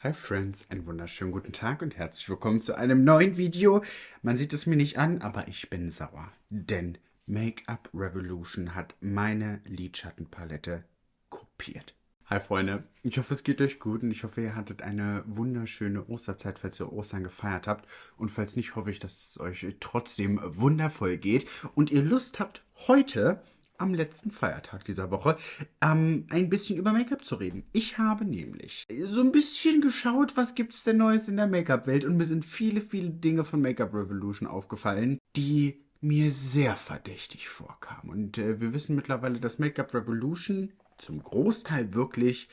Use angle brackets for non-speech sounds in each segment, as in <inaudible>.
Hi Friends, einen wunderschönen guten Tag und herzlich willkommen zu einem neuen Video. Man sieht es mir nicht an, aber ich bin sauer, denn Make-up Revolution hat meine Lidschattenpalette kopiert. Hi Freunde, ich hoffe es geht euch gut und ich hoffe ihr hattet eine wunderschöne Osterzeit, falls ihr Ostern gefeiert habt. Und falls nicht, hoffe ich, dass es euch trotzdem wundervoll geht und ihr Lust habt, heute am letzten Feiertag dieser Woche ähm, ein bisschen über Make-up zu reden. Ich habe nämlich so ein bisschen geschaut, was gibt es denn Neues in der Make-up-Welt und mir sind viele, viele Dinge von Make-up Revolution aufgefallen, die mir sehr verdächtig vorkamen. Und äh, wir wissen mittlerweile, dass Make-up Revolution zum Großteil wirklich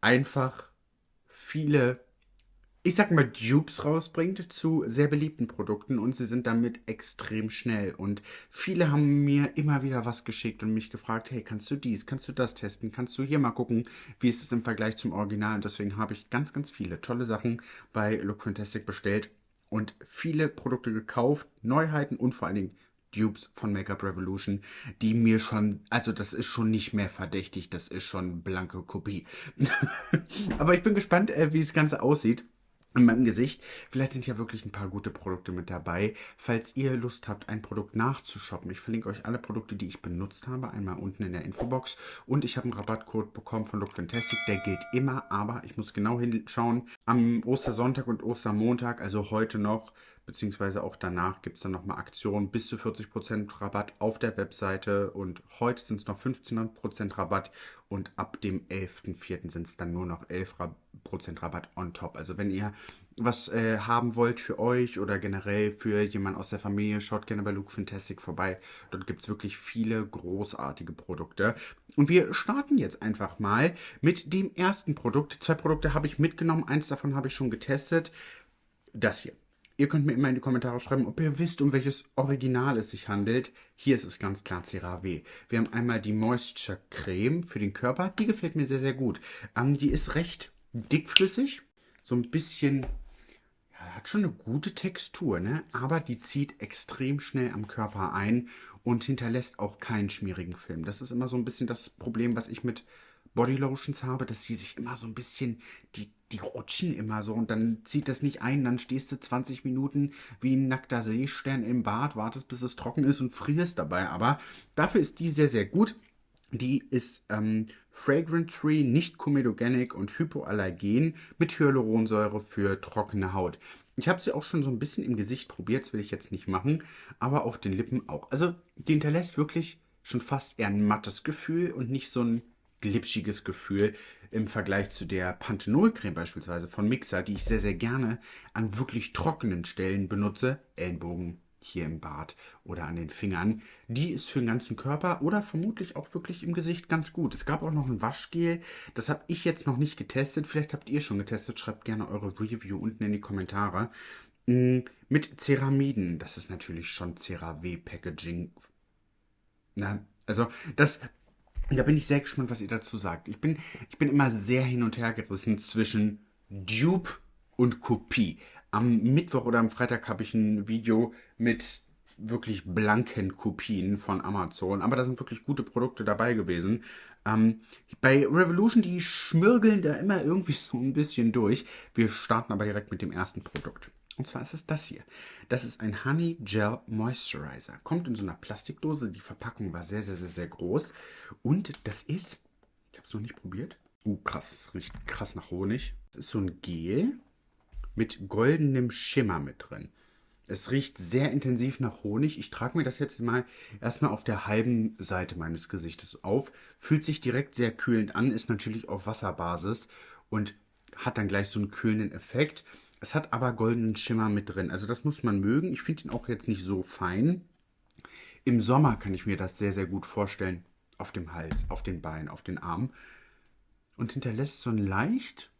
einfach viele ich sag mal, Dupes rausbringt zu sehr beliebten Produkten und sie sind damit extrem schnell. Und viele haben mir immer wieder was geschickt und mich gefragt, hey, kannst du dies, kannst du das testen, kannst du hier mal gucken, wie ist es im Vergleich zum Original. Und deswegen habe ich ganz, ganz viele tolle Sachen bei Look Fantastic bestellt und viele Produkte gekauft, Neuheiten und vor allen Dingen Dupes von Makeup Revolution, die mir schon, also das ist schon nicht mehr verdächtig, das ist schon blanke Kopie. <laughs> Aber ich bin gespannt, äh, wie das Ganze aussieht in meinem Gesicht. Vielleicht sind ja wirklich ein paar gute Produkte mit dabei. Falls ihr Lust habt, ein Produkt nachzushoppen, ich verlinke euch alle Produkte, die ich benutzt habe, einmal unten in der Infobox. Und ich habe einen Rabattcode bekommen von Look Fantastic, der gilt immer, aber ich muss genau hinschauen. Am Ostersonntag und Ostermontag, also heute noch, beziehungsweise auch danach gibt es dann nochmal Aktionen bis zu 40% Rabatt auf der Webseite und heute sind es noch 15% Rabatt und ab dem 11.04. sind es dann nur noch 11% Rabatt on top. Also wenn ihr was äh, haben wollt für euch oder generell für jemanden aus der Familie, schaut gerne bei Luke Fantastic vorbei. Dort gibt es wirklich viele großartige Produkte. Und wir starten jetzt einfach mal mit dem ersten Produkt. Zwei Produkte habe ich mitgenommen, eins davon habe ich schon getestet. Das hier. Ihr könnt mir immer in die Kommentare schreiben, ob ihr wisst, um welches Original es sich handelt. Hier ist es ganz klar CeraVe. Wir haben einmal die Moisture Creme für den Körper. Die gefällt mir sehr, sehr gut. Ähm, die ist recht dickflüssig. So ein bisschen, ja, hat schon eine gute Textur, ne? Aber die zieht extrem schnell am Körper ein und hinterlässt auch keinen schmierigen Film. Das ist immer so ein bisschen das Problem, was ich mit Bodylotions habe, dass sie sich immer so ein bisschen, die, die rutschen immer so und dann zieht das nicht ein, dann stehst du 20 Minuten wie ein nackter Seestern im Bad, wartest bis es trocken ist und frierst dabei. Aber dafür ist die sehr, sehr gut. Die ist ähm, Fragrant-Free, nicht comedogenic und hypoallergen mit Hyaluronsäure für trockene Haut. Ich habe sie auch schon so ein bisschen im Gesicht probiert, das will ich jetzt nicht machen, aber auf den Lippen auch. Also die hinterlässt wirklich schon fast eher ein mattes Gefühl und nicht so ein glitschiges Gefühl im Vergleich zu der Panthenolcreme beispielsweise von Mixer, die ich sehr, sehr gerne an wirklich trockenen Stellen benutze. Ellenbogen, hier im Bart oder an den Fingern. Die ist für den ganzen Körper oder vermutlich auch wirklich im Gesicht ganz gut. Es gab auch noch ein Waschgel, das habe ich jetzt noch nicht getestet. Vielleicht habt ihr schon getestet. Schreibt gerne eure Review unten in die Kommentare. Mm, mit Ceramiden, das ist natürlich schon CeraW Packaging. Na, also das da bin ich sehr gespannt, was ihr dazu sagt. Ich bin, ich bin immer sehr hin und her gerissen zwischen Dupe und Kopie. Am Mittwoch oder am Freitag habe ich ein Video mit wirklich blanken Kopien von Amazon. Aber da sind wirklich gute Produkte dabei gewesen. Ähm, bei Revolution, die schmirgeln da immer irgendwie so ein bisschen durch. Wir starten aber direkt mit dem ersten Produkt. Und zwar ist es das hier. Das ist ein Honey Gel Moisturizer. Kommt in so einer Plastikdose. Die Verpackung war sehr, sehr, sehr, sehr groß. Und das ist, ich habe es noch nicht probiert. Uh, krass, es riecht krass nach Honig. Das ist so ein Gel mit goldenem Schimmer mit drin. Es riecht sehr intensiv nach Honig. Ich trage mir das jetzt mal erstmal auf der halben Seite meines Gesichtes auf. Fühlt sich direkt sehr kühlend an, ist natürlich auf Wasserbasis und hat dann gleich so einen kühlenden Effekt. Es hat aber goldenen Schimmer mit drin. Also das muss man mögen. Ich finde ihn auch jetzt nicht so fein. Im Sommer kann ich mir das sehr, sehr gut vorstellen. Auf dem Hals, auf den Beinen, auf den Armen. Und hinterlässt so ein leicht...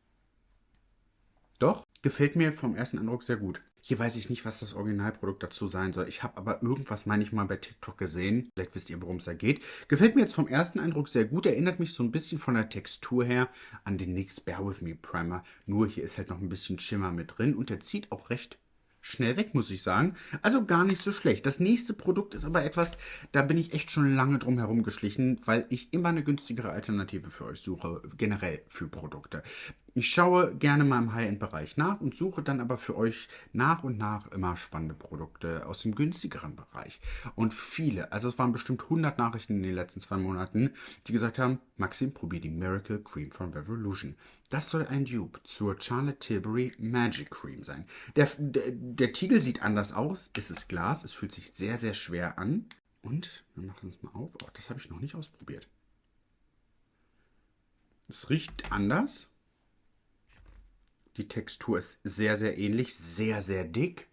Doch, gefällt mir vom ersten Eindruck sehr gut. Hier weiß ich nicht, was das Originalprodukt dazu sein soll. Ich habe aber irgendwas, meine ich mal, bei TikTok gesehen. Vielleicht wisst ihr, worum es da geht. Gefällt mir jetzt vom ersten Eindruck sehr gut. Erinnert mich so ein bisschen von der Textur her an den NYX Bear With Me Primer. Nur hier ist halt noch ein bisschen Schimmer mit drin und der zieht auch recht schnell weg, muss ich sagen. Also gar nicht so schlecht. Das nächste Produkt ist aber etwas, da bin ich echt schon lange drum herum geschlichen, weil ich immer eine günstigere Alternative für euch suche, generell für Produkte. Ich schaue gerne mal im High-End-Bereich nach und suche dann aber für euch nach und nach immer spannende Produkte aus dem günstigeren Bereich. Und viele, also es waren bestimmt 100 Nachrichten in den letzten zwei Monaten, die gesagt haben, Maxim, probier die Miracle Cream von Revolution. Das soll ein Dupe zur Charlotte Tilbury Magic Cream sein. Der, der, der Tiegel sieht anders aus, es ist Glas, es fühlt sich sehr, sehr schwer an. Und, wir machen es mal auf, oh, das habe ich noch nicht ausprobiert. Es riecht anders. Die Textur ist sehr, sehr ähnlich, sehr, sehr dick.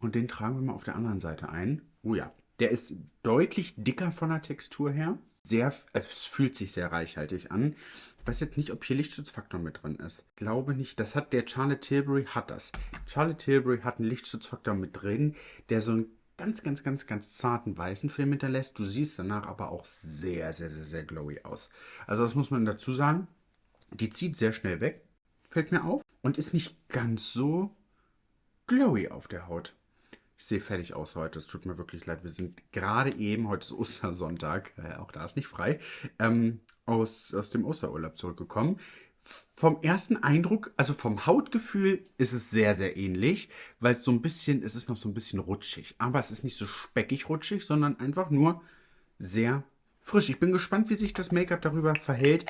Und den tragen wir mal auf der anderen Seite ein. Oh ja, der ist deutlich dicker von der Textur her. Sehr, es fühlt sich sehr reichhaltig an. Ich weiß jetzt nicht, ob hier Lichtschutzfaktor mit drin ist. Glaube nicht. Das hat der Charlotte Tilbury hat das. Charlotte Tilbury hat einen Lichtschutzfaktor mit drin, der so einen ganz, ganz, ganz, ganz zarten weißen Film hinterlässt. Du siehst danach aber auch sehr, sehr, sehr, sehr glowy aus. Also das muss man dazu sagen. Die zieht sehr schnell weg fällt mir auf. Und ist nicht ganz so glowy auf der Haut. Ich sehe fertig aus heute. Es tut mir wirklich leid. Wir sind gerade eben, heute ist Ostersonntag, äh, auch da ist nicht frei, ähm, aus, aus dem Osterurlaub zurückgekommen. Vom ersten Eindruck, also vom Hautgefühl, ist es sehr, sehr ähnlich, weil es so ein bisschen, es ist noch so ein bisschen rutschig. Aber es ist nicht so speckig rutschig, sondern einfach nur sehr frisch. Ich bin gespannt, wie sich das Make-up darüber verhält.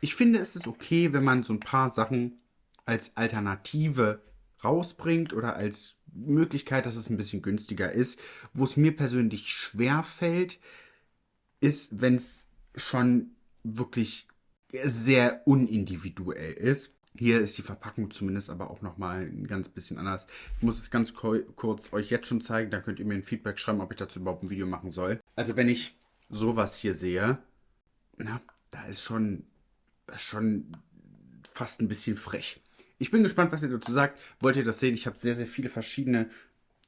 Ich finde, es ist okay, wenn man so ein paar Sachen als Alternative rausbringt oder als Möglichkeit, dass es ein bisschen günstiger ist. Wo es mir persönlich schwer fällt, ist, wenn es schon wirklich sehr unindividuell ist. Hier ist die Verpackung zumindest aber auch nochmal ein ganz bisschen anders. Ich muss es ganz kurz euch jetzt schon zeigen, dann könnt ihr mir ein Feedback schreiben, ob ich dazu überhaupt ein Video machen soll. Also wenn ich sowas hier sehe, na, da ist schon, schon fast ein bisschen frech. Ich bin gespannt, was ihr dazu sagt. Wollt ihr das sehen? Ich habe sehr, sehr viele verschiedene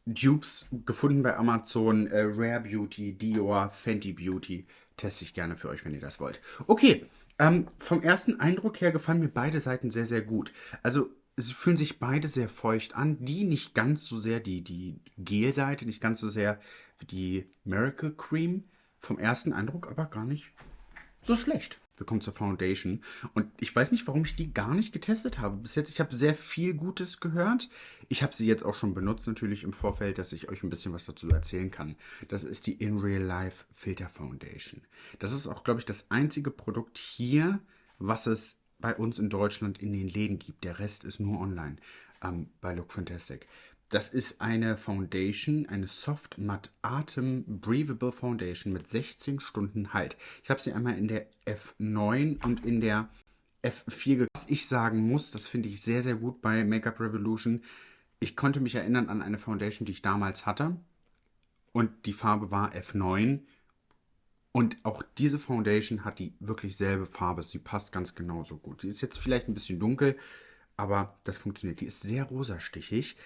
Dupes gefunden bei Amazon. Äh, Rare Beauty, Dior, Fenty Beauty. Teste ich gerne für euch, wenn ihr das wollt. Okay, ähm, vom ersten Eindruck her gefallen mir beide Seiten sehr, sehr gut. Also sie fühlen sich beide sehr feucht an. Die nicht ganz so sehr die, die Gel-Seite, nicht ganz so sehr die Miracle Cream. Vom ersten Eindruck aber gar nicht so schlecht. Wir kommen zur Foundation. Und ich weiß nicht, warum ich die gar nicht getestet habe. Bis jetzt, ich habe sehr viel Gutes gehört. Ich habe sie jetzt auch schon benutzt, natürlich im Vorfeld, dass ich euch ein bisschen was dazu erzählen kann. Das ist die In Real Life Filter Foundation. Das ist auch, glaube ich, das einzige Produkt hier, was es bei uns in Deutschland in den Läden gibt. Der Rest ist nur online ähm, bei Look Fantastic. Das ist eine Foundation, eine Soft Matte Atem Breathable Foundation mit 16 Stunden Halt. Ich habe sie einmal in der F9 und in der F4 Was ich sagen muss, das finde ich sehr, sehr gut bei Makeup Revolution. Ich konnte mich erinnern an eine Foundation, die ich damals hatte. Und die Farbe war F9. Und auch diese Foundation hat die wirklich selbe Farbe. Sie passt ganz genauso gut. Die ist jetzt vielleicht ein bisschen dunkel, aber das funktioniert. Die ist sehr rosastichig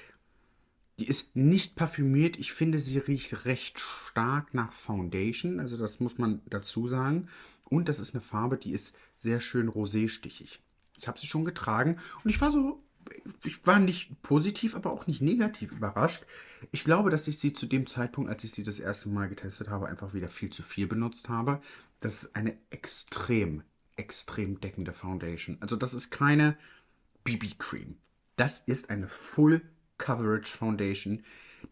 die ist nicht parfümiert. Ich finde, sie riecht recht stark nach Foundation. Also das muss man dazu sagen. Und das ist eine Farbe, die ist sehr schön roséstichig. Ich habe sie schon getragen und ich war so, ich war nicht positiv, aber auch nicht negativ überrascht. Ich glaube, dass ich sie zu dem Zeitpunkt, als ich sie das erste Mal getestet habe, einfach wieder viel zu viel benutzt habe. Das ist eine extrem, extrem deckende Foundation. Also das ist keine BB-Cream. Das ist eine Full Coverage Foundation,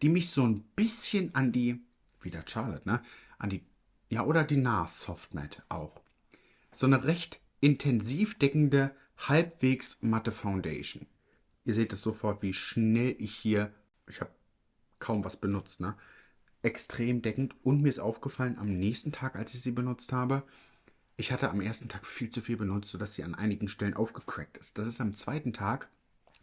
die mich so ein bisschen an die, wieder Charlotte, ne? An die, ja, oder die NARS Soft Matte auch. So eine recht intensiv deckende, halbwegs matte Foundation. Ihr seht es sofort, wie schnell ich hier, ich habe kaum was benutzt, ne? Extrem deckend und mir ist aufgefallen, am nächsten Tag, als ich sie benutzt habe, ich hatte am ersten Tag viel zu viel benutzt, sodass sie an einigen Stellen aufgecrackt ist. Das ist am zweiten Tag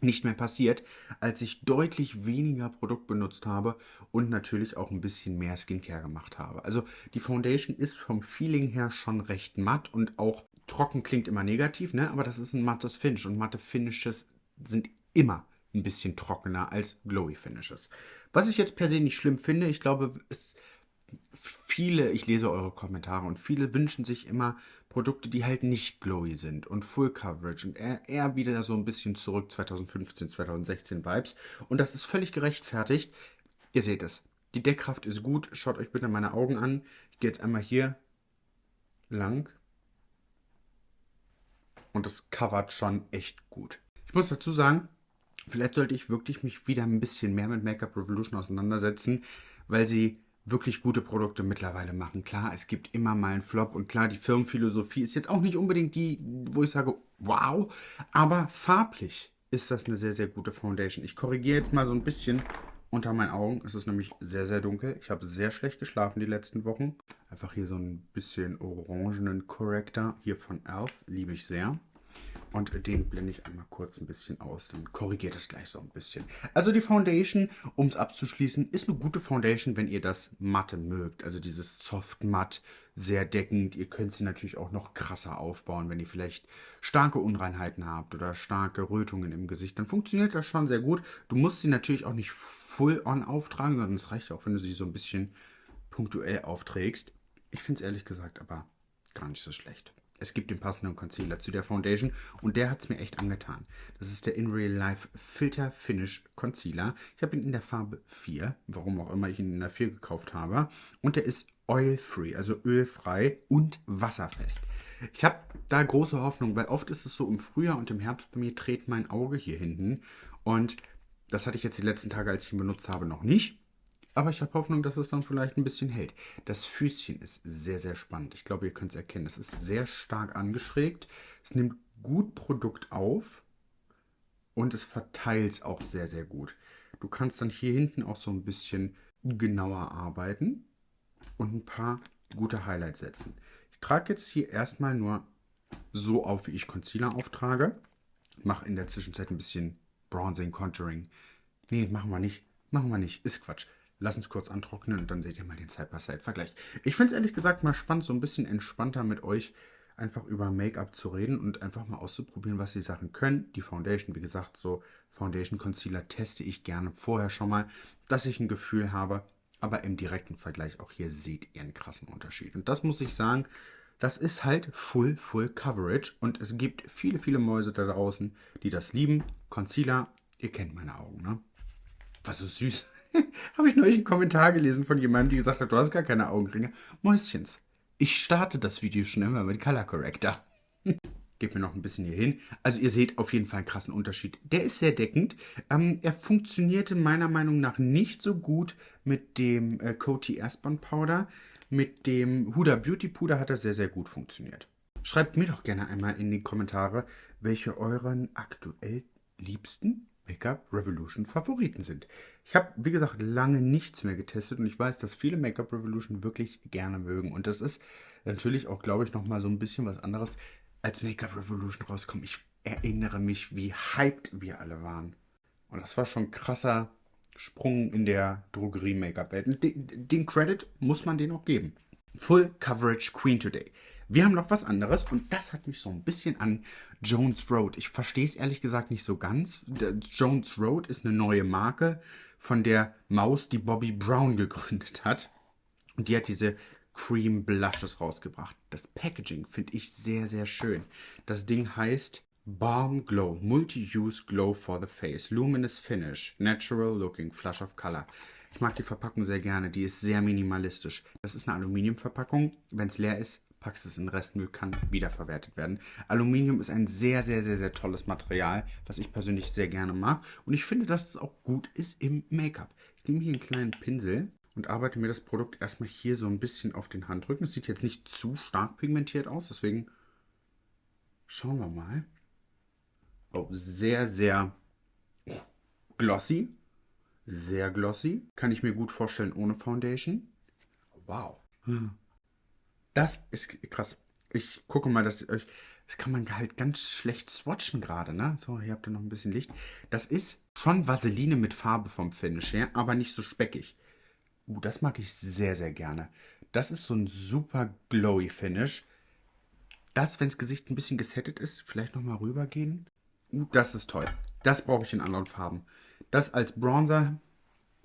nicht mehr passiert, als ich deutlich weniger Produkt benutzt habe und natürlich auch ein bisschen mehr Skincare gemacht habe. Also die Foundation ist vom Feeling her schon recht matt und auch trocken klingt immer negativ, ne? aber das ist ein mattes Finish und matte Finishes sind immer ein bisschen trockener als Glowy Finishes. Was ich jetzt per se nicht schlimm finde, ich glaube, es viele, ich lese eure Kommentare und viele wünschen sich immer Produkte, die halt nicht glowy sind und Full Coverage und eher, eher wieder so ein bisschen zurück 2015, 2016 Vibes. Und das ist völlig gerechtfertigt. Ihr seht es. Die Deckkraft ist gut. Schaut euch bitte meine Augen an. Ich gehe jetzt einmal hier lang. und das covert schon echt gut. Ich muss dazu sagen, vielleicht sollte ich wirklich mich wieder ein bisschen mehr mit Make-up Revolution auseinandersetzen, weil sie wirklich gute Produkte mittlerweile machen. Klar, es gibt immer mal einen Flop und klar, die Firmenphilosophie ist jetzt auch nicht unbedingt die, wo ich sage, wow, aber farblich ist das eine sehr, sehr gute Foundation. Ich korrigiere jetzt mal so ein bisschen unter meinen Augen. Es ist nämlich sehr, sehr dunkel. Ich habe sehr schlecht geschlafen die letzten Wochen. Einfach hier so ein bisschen orangenen Corrector hier von Elf. Liebe ich sehr. Und den blende ich einmal kurz ein bisschen aus. Dann korrigiert es gleich so ein bisschen. Also die Foundation, um es abzuschließen, ist eine gute Foundation, wenn ihr das Matte mögt. Also dieses Soft Matt, sehr deckend. Ihr könnt sie natürlich auch noch krasser aufbauen, wenn ihr vielleicht starke Unreinheiten habt oder starke Rötungen im Gesicht. Dann funktioniert das schon sehr gut. Du musst sie natürlich auch nicht full on auftragen, sondern es reicht auch, wenn du sie so ein bisschen punktuell aufträgst. Ich finde es ehrlich gesagt aber gar nicht so schlecht. Es gibt den passenden Concealer zu der Foundation und der hat es mir echt angetan. Das ist der In Real Life Filter Finish Concealer. Ich habe ihn in der Farbe 4, warum auch immer ich ihn in der 4 gekauft habe. Und der ist oil-free, also ölfrei und wasserfest. Ich habe da große Hoffnung, weil oft ist es so im Frühjahr und im Herbst bei mir dreht mein Auge hier hinten. Und das hatte ich jetzt die letzten Tage, als ich ihn benutzt habe, noch nicht. Aber ich habe Hoffnung, dass es dann vielleicht ein bisschen hält. Das Füßchen ist sehr, sehr spannend. Ich glaube, ihr könnt es erkennen. Es ist sehr stark angeschrägt. Es nimmt gut Produkt auf und es verteilt es auch sehr, sehr gut. Du kannst dann hier hinten auch so ein bisschen genauer arbeiten und ein paar gute Highlights setzen. Ich trage jetzt hier erstmal nur so auf, wie ich Concealer auftrage. Mache in der Zwischenzeit ein bisschen Bronzing, Contouring. Nee, machen wir nicht. Machen wir nicht. Ist Quatsch. Lass uns kurz antrocknen und dann seht ihr mal den Side-by-Side-Vergleich. Ich finde es ehrlich gesagt mal spannend, so ein bisschen entspannter mit euch einfach über Make-up zu reden und einfach mal auszuprobieren, was die Sachen können. Die Foundation, wie gesagt, so Foundation Concealer teste ich gerne vorher schon mal, dass ich ein Gefühl habe. Aber im direkten Vergleich auch hier seht ihr einen krassen Unterschied. Und das muss ich sagen, das ist halt Full, Full Coverage. Und es gibt viele, viele Mäuse da draußen, die das lieben. Concealer, ihr kennt meine Augen, ne? Was so süß. <laughs> Habe ich neulich einen Kommentar gelesen von jemandem, die gesagt hat, du hast gar keine Augenringe. Mäuschens, ich starte das Video schon immer mit Color Corrector. <laughs> Gib mir noch ein bisschen hier hin. Also ihr seht auf jeden Fall einen krassen Unterschied. Der ist sehr deckend. Ähm, er funktionierte meiner Meinung nach nicht so gut mit dem äh, Coty Airspun Powder. Mit dem Huda Beauty Puder hat er sehr, sehr gut funktioniert. Schreibt mir doch gerne einmal in die Kommentare, welche euren aktuell liebsten Make-up Revolution Favoriten sind. Ich habe, wie gesagt, lange nichts mehr getestet und ich weiß, dass viele Make-up Revolution wirklich gerne mögen. Und das ist natürlich auch, glaube ich, nochmal so ein bisschen was anderes, als Make-up Revolution rauskommt. Ich erinnere mich, wie hyped wir alle waren. Und das war schon ein krasser Sprung in der Drogerie-Make-up-Welt. Den, den Credit muss man denen auch geben. Full Coverage Queen Today. Wir haben noch was anderes und das hat mich so ein bisschen an Jones Road. Ich verstehe es ehrlich gesagt nicht so ganz. Jones Road ist eine neue Marke von der Maus, die Bobby Brown <laughs> gegründet hat. Und die hat diese Cream Blushes rausgebracht. Das Packaging finde ich sehr, sehr schön. Das Ding heißt Balm Glow, Multi-Use Glow for the Face, Luminous Finish, Natural Looking, Flush of Color. Ich mag die Verpackung sehr gerne, die ist sehr minimalistisch. Das ist eine Aluminiumverpackung. Wenn es leer ist, packst es in Restmüll, kann wiederverwertet werden. Aluminium ist ein sehr, sehr, sehr, sehr tolles Material, was ich persönlich sehr gerne mag. Und ich finde, dass es auch gut ist im Make-up. Ich nehme hier einen kleinen Pinsel und arbeite mir das Produkt erstmal hier so ein bisschen auf den Handrücken. Es sieht jetzt nicht zu stark pigmentiert aus, deswegen schauen wir mal. Oh, sehr, sehr glossy. Sehr glossy. Kann ich mir gut vorstellen ohne Foundation. Wow. Das ist krass. Ich gucke mal, dass euch. Das kann man halt ganz schlecht swatchen gerade, ne? So, hier habt ihr noch ein bisschen Licht. Das ist schon Vaseline mit Farbe vom Finish her, aber nicht so speckig. Uh, das mag ich sehr, sehr gerne. Das ist so ein super glowy Finish. Das, wenn das Gesicht ein bisschen gesettet ist, vielleicht nochmal rübergehen. Uh, das ist toll. Das brauche ich in anderen Farben. Das als Bronzer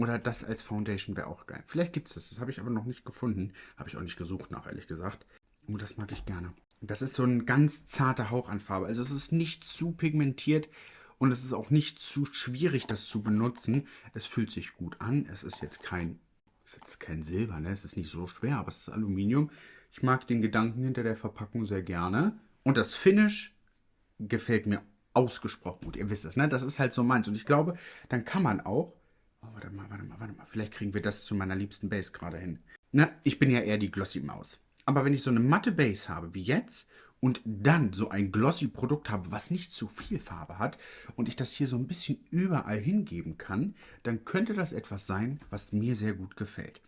oder das als Foundation wäre auch geil. Vielleicht gibt es das. Das habe ich aber noch nicht gefunden. Habe ich auch nicht gesucht nach, ehrlich gesagt. Oh, das mag ich gerne. Das ist so ein ganz zarter Hauch an Farbe. Also es ist nicht zu pigmentiert und es ist auch nicht zu schwierig, das zu benutzen. Es fühlt sich gut an. Es ist jetzt kein, ist jetzt kein Silber, ne? Es ist nicht so schwer, aber es ist Aluminium. Ich mag den Gedanken hinter der Verpackung sehr gerne. Und das Finish gefällt mir ausgesprochen gut. Ihr wisst es, ne? Das ist halt so meins. Und ich glaube, dann kann man auch. Oh, warte mal, warte mal, warte mal. Vielleicht kriegen wir das zu meiner liebsten Base gerade hin. Ne? Ich bin ja eher die Glossy Maus. Aber wenn ich so eine matte Base habe wie jetzt und dann so ein glossy Produkt habe, was nicht zu viel Farbe hat und ich das hier so ein bisschen überall hingeben kann, dann könnte das etwas sein, was mir sehr gut gefällt.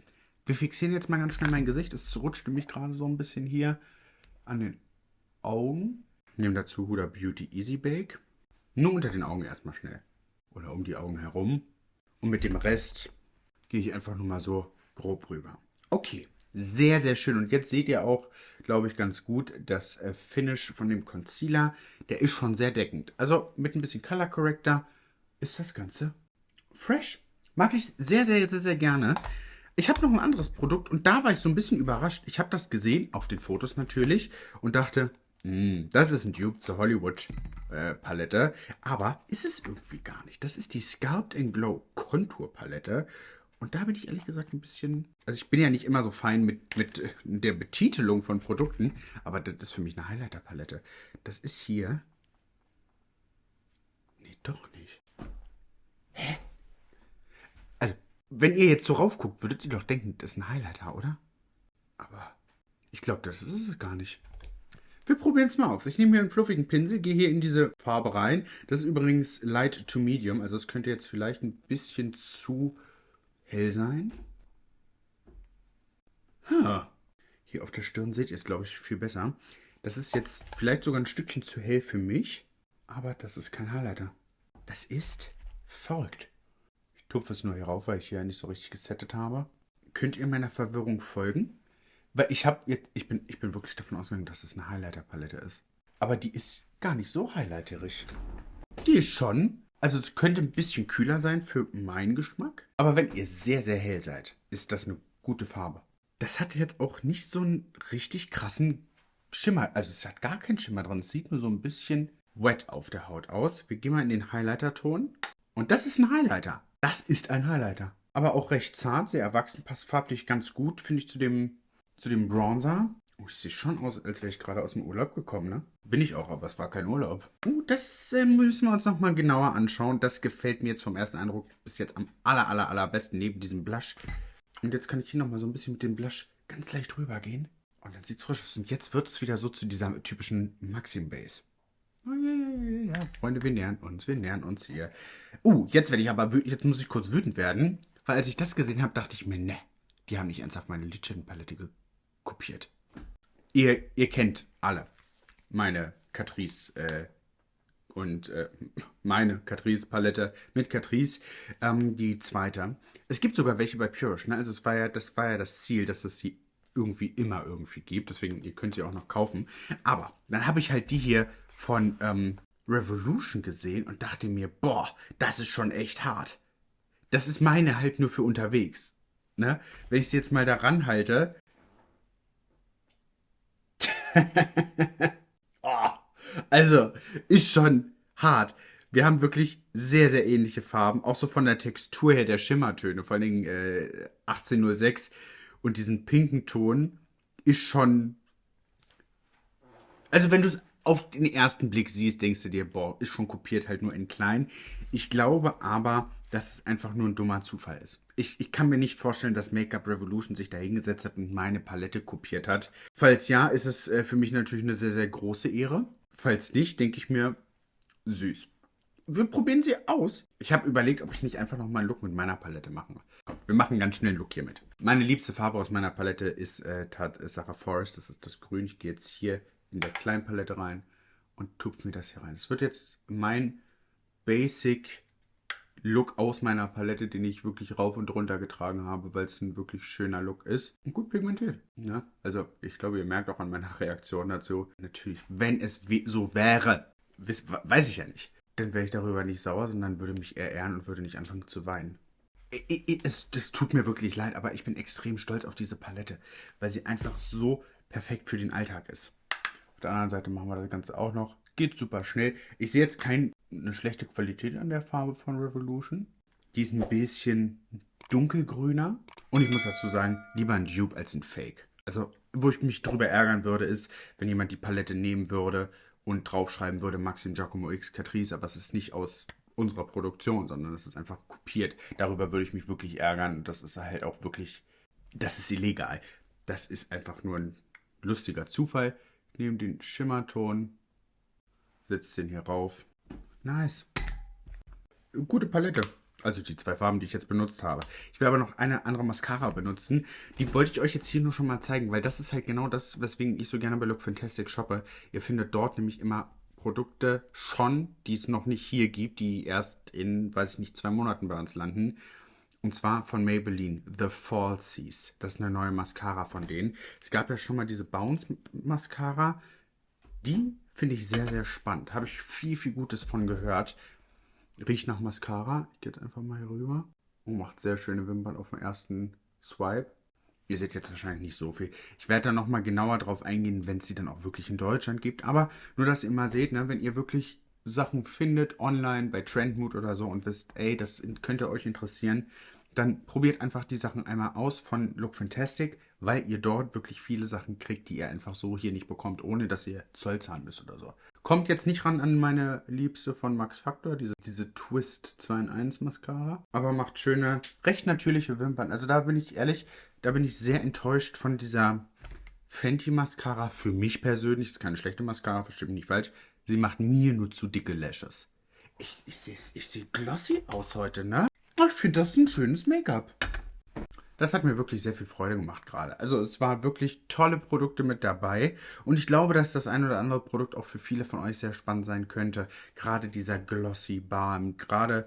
Wir fixieren jetzt mal ganz schnell mein Gesicht. Es rutscht nämlich gerade so ein bisschen hier an den Augen. Nehmen dazu Huda Beauty Easy Bake. Nur unter den Augen erstmal schnell. Oder um die Augen herum. Und mit dem Rest gehe ich einfach nur mal so grob rüber. Okay, sehr, sehr schön. Und jetzt seht ihr auch, glaube ich, ganz gut, das äh, Finish von dem Concealer. Der ist schon sehr deckend. Also mit ein bisschen Color Corrector ist das Ganze fresh. Mag ich sehr, sehr, sehr, sehr gerne. Ich habe noch ein anderes Produkt und da war ich so ein bisschen überrascht. Ich habe das gesehen, auf den Fotos natürlich, und dachte, mm, das ist ein Dupe zur Hollywood äh. Aber ist es irgendwie gar nicht. Das ist die Sculpt Glow Contour Palette. Und da bin ich ehrlich gesagt ein bisschen. Also ich bin ja nicht immer so fein mit, mit der Betitelung von Produkten, aber das ist für mich eine Highlighter-Palette. Das ist hier. Nee, doch nicht. Hä? Also, wenn ihr jetzt so raufguckt, würdet ihr doch denken, das ist ein Highlighter, oder? Aber ich glaube, das ist es gar nicht. Wir probieren es mal aus. Ich nehme hier einen fluffigen Pinsel, gehe hier in diese Farbe rein. Das ist übrigens Light to Medium, also es könnte jetzt vielleicht ein bisschen zu hell sein. Ha. Hier auf der Stirn seht ihr es, glaube ich, viel besser. Das ist jetzt vielleicht sogar ein Stückchen zu hell für mich, aber das ist kein Highlighter. Das ist verrückt. Ich tupfe es nur hier rauf, weil ich hier nicht so richtig gesettet habe. Könnt ihr meiner Verwirrung folgen? Weil ich habe jetzt, ich bin, ich bin wirklich davon ausgegangen, dass es eine Highlighter-Palette ist. Aber die ist gar nicht so highlighterig. Die ist schon also es könnte ein bisschen kühler sein für meinen Geschmack. Aber wenn ihr sehr, sehr hell seid, ist das eine gute Farbe. Das hat jetzt auch nicht so einen richtig krassen Schimmer. Also es hat gar keinen Schimmer dran. Es sieht nur so ein bisschen wet auf der Haut aus. Wir gehen mal in den Highlighter-Ton. Und das ist ein Highlighter. Das ist ein Highlighter. Aber auch recht zart, sehr erwachsen, passt farblich ganz gut, finde ich, zu dem, zu dem Bronzer. Oh, ich sehe schon aus, als wäre ich gerade aus dem Urlaub gekommen, ne? Bin ich auch, aber es war kein Urlaub. Uh, das äh, müssen wir uns nochmal genauer anschauen. Das gefällt mir jetzt vom ersten Eindruck bis jetzt am aller, aller, allerbesten neben diesem Blush. Und jetzt kann ich hier nochmal so ein bisschen mit dem Blush ganz leicht rüber gehen. Und dann sieht es frisch aus. Und jetzt wird es wieder so zu dieser typischen Maxim Base. Oh, ja, ja, ja, ja. Freunde, wir nähern uns, wir nähern uns hier. Uh, jetzt werde ich aber, jetzt muss ich kurz wütend werden. Weil als ich das gesehen habe, dachte ich mir, ne, die haben nicht ernsthaft meine Lidschattenpalette kopiert ihr, ihr kennt alle meine Catrice äh, und äh, meine Catrice Palette mit Catrice, ähm, die zweite. Es gibt sogar welche bei Purish, ne? Also es war ja, das war ja das Ziel, dass es sie irgendwie immer irgendwie gibt. Deswegen, ihr könnt sie auch noch kaufen. Aber dann habe ich halt die hier von ähm, Revolution gesehen und dachte mir, boah, das ist schon echt hart. Das ist meine halt nur für unterwegs. Ne? Wenn ich sie jetzt mal daran halte, oh, <laughs> also, ist schon hart. Wir haben wirklich sehr, sehr ähnliche Farben. Auch so von der Textur her der Schimmertöne. Vor allem äh, 1806 und diesen pinken Ton ist schon. Also, wenn du es auf den ersten Blick siehst, denkst du dir, boah, ist schon kopiert, halt nur in klein. Ich glaube aber, dass es einfach nur ein dummer Zufall ist. Ich, ich kann mir nicht vorstellen, dass Make-up Revolution sich da hingesetzt hat und meine Palette kopiert hat. Falls ja, ist es äh, für mich natürlich eine sehr, sehr große Ehre. Falls nicht, denke ich mir, süß. Wir probieren sie aus. Ich habe überlegt, ob ich nicht einfach nochmal einen Look mit meiner Palette mache. Wir machen ganz schnell einen Look hier mit. Meine liebste Farbe aus meiner Palette ist äh, Tat Sarah Forest. Das ist das Grün. Ich gehe jetzt hier in der kleinen Palette rein und tupfe mir das hier rein. Es wird jetzt mein Basic Look aus meiner Palette, den ich wirklich rauf und runter getragen habe, weil es ein wirklich schöner Look ist. Und gut pigmentiert. Ja? Ne? Also ich glaube, ihr merkt auch an meiner <laughs> Reaktion dazu, natürlich, wenn es so wäre, weiß ich ja nicht, dann wäre ich darüber nicht sauer, sondern würde mich eher ehren und würde nicht anfangen zu weinen. Es, es tut mir wirklich leid, aber ich bin extrem stolz auf diese Palette, weil sie einfach so perfekt für den Alltag ist. Auf der anderen Seite machen wir das Ganze auch noch. Geht super schnell. Ich sehe jetzt kein eine schlechte Qualität an der Farbe von Revolution. Die ist ein bisschen dunkelgrüner. Und ich muss dazu sagen, lieber ein Dupe als ein Fake. Also, wo ich mich drüber ärgern würde, ist, wenn jemand die Palette nehmen würde und draufschreiben würde Maxim Giacomo X Catrice, aber es ist nicht aus unserer Produktion, sondern es ist einfach kopiert. Darüber würde ich mich wirklich ärgern. Das ist halt auch wirklich, das ist illegal. Das ist einfach nur ein lustiger Zufall. Nehme den Schimmerton, setze den hier rauf. Nice. Gute Palette. Also die zwei Farben, die ich jetzt benutzt habe. Ich will aber noch eine andere Mascara benutzen. Die wollte ich euch jetzt hier nur schon mal zeigen, weil das ist halt genau das, weswegen ich so gerne bei Look Fantastic shoppe. Ihr findet dort nämlich immer Produkte schon, die es noch nicht hier gibt, die erst in, weiß ich nicht, zwei Monaten bei uns landen. Und zwar von Maybelline, The Falsies. Das ist eine neue Mascara von denen. Es gab ja schon mal diese Bounce Mascara. Die finde ich sehr, sehr spannend. Habe ich viel, viel Gutes von gehört. Riecht nach Mascara. Ich gehe jetzt einfach mal hier rüber. Und macht sehr schöne Wimpern auf den ersten Swipe. Ihr seht jetzt wahrscheinlich nicht so viel. Ich werde da nochmal genauer drauf eingehen, wenn es sie dann auch wirklich in Deutschland gibt. Aber nur, dass ihr mal seht, ne, wenn ihr wirklich Sachen findet online bei Trendmood oder so und wisst, ey, das könnte euch interessieren, dann probiert einfach die Sachen einmal aus von Look Fantastic, weil ihr dort wirklich viele Sachen kriegt, die ihr einfach so hier nicht bekommt, ohne dass ihr Zoll zahlen müsst oder so. Kommt jetzt nicht ran an meine Liebste von Max Factor, diese, diese Twist 2 in 1 Mascara, aber macht schöne, recht natürliche Wimpern. Also da bin ich ehrlich, da bin ich sehr enttäuscht von dieser Fenty Mascara. Für mich persönlich, ist keine schlechte Mascara, versteht mich nicht falsch. Sie macht mir nur zu dicke Lashes. Ich, ich sehe ich seh glossy aus heute, ne? Ich finde das ein schönes Make-up. Das hat mir wirklich sehr viel Freude gemacht gerade. Also es waren wirklich tolle Produkte mit dabei und ich glaube, dass das ein oder andere Produkt auch für viele von euch sehr spannend sein könnte. Gerade dieser Glossy Balm, gerade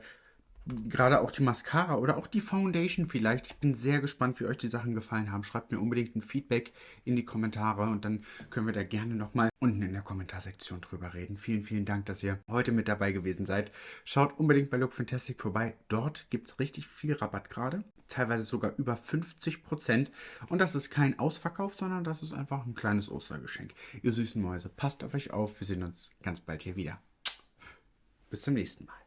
gerade auch die Mascara oder auch die Foundation vielleicht. Ich bin sehr gespannt, wie euch die Sachen gefallen haben. Schreibt mir unbedingt ein Feedback in die Kommentare und dann können wir da gerne nochmal unten in der Kommentarsektion drüber reden. Vielen, vielen Dank, dass ihr heute mit dabei gewesen seid. Schaut unbedingt bei Look Fantastic vorbei. Dort gibt es richtig viel Rabatt gerade. Teilweise sogar über 50%. Und das ist kein Ausverkauf, sondern das ist einfach ein kleines Ostergeschenk. Ihr süßen Mäuse, passt auf euch auf. Wir sehen uns ganz bald hier wieder. Bis zum nächsten Mal.